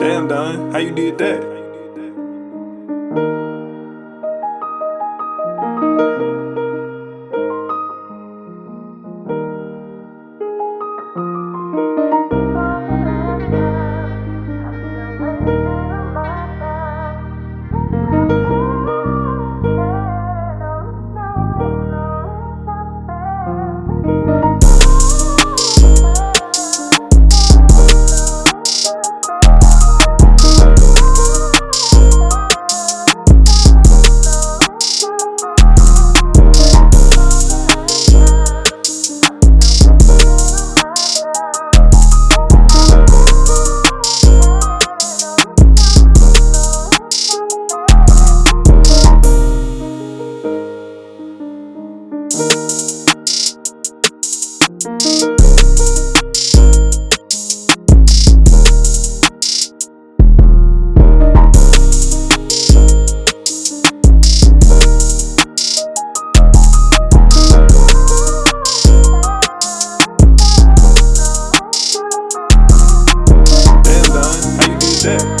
Damn, Don, how you did that? Yeah.